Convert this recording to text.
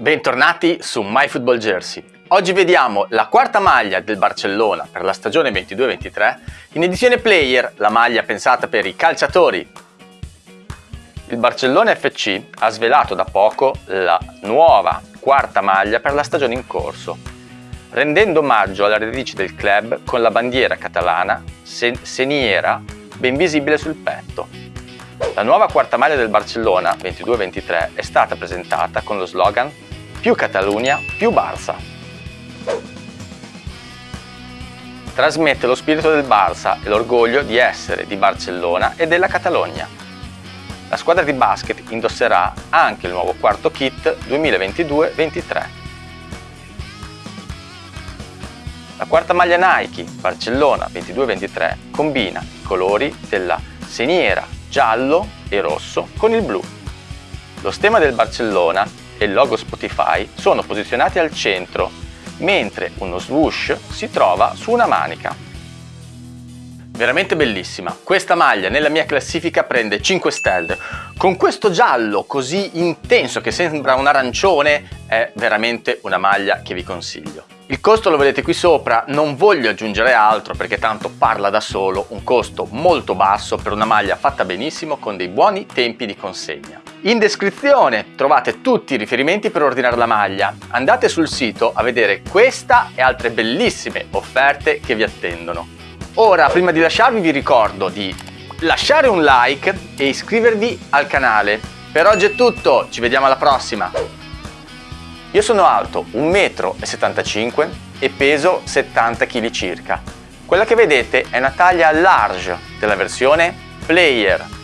Bentornati su MyFootballJersey. Oggi vediamo la quarta maglia del Barcellona per la stagione 22-23 in edizione Player, la maglia pensata per i calciatori. Il Barcellona FC ha svelato da poco la nuova quarta maglia per la stagione in corso, rendendo omaggio alle radici del club con la bandiera catalana seniera ben visibile sul petto. La nuova quarta maglia del Barcellona 22-23 è stata presentata con lo slogan più Catalunya, più Barça. Trasmette lo spirito del Barça e l'orgoglio di essere di Barcellona e della Catalogna. La squadra di basket indosserà anche il nuovo quarto kit 2022-23. La quarta maglia Nike Barcellona 22-23 combina i colori della seniera giallo e rosso con il blu. Lo stemma del Barcellona e il logo Spotify sono posizionati al centro, mentre uno swoosh si trova su una manica. Veramente bellissima. Questa maglia nella mia classifica prende 5 stelle. Con questo giallo così intenso che sembra un arancione è veramente una maglia che vi consiglio. Il costo lo vedete qui sopra, non voglio aggiungere altro perché tanto parla da solo, un costo molto basso per una maglia fatta benissimo con dei buoni tempi di consegna. In descrizione trovate tutti i riferimenti per ordinare la maglia. Andate sul sito a vedere questa e altre bellissime offerte che vi attendono. Ora, prima di lasciarvi vi ricordo di lasciare un like e iscrivervi al canale. Per oggi è tutto, ci vediamo alla prossima! Io sono alto 1,75 m e peso 70 kg circa. Quella che vedete è una taglia large della versione Player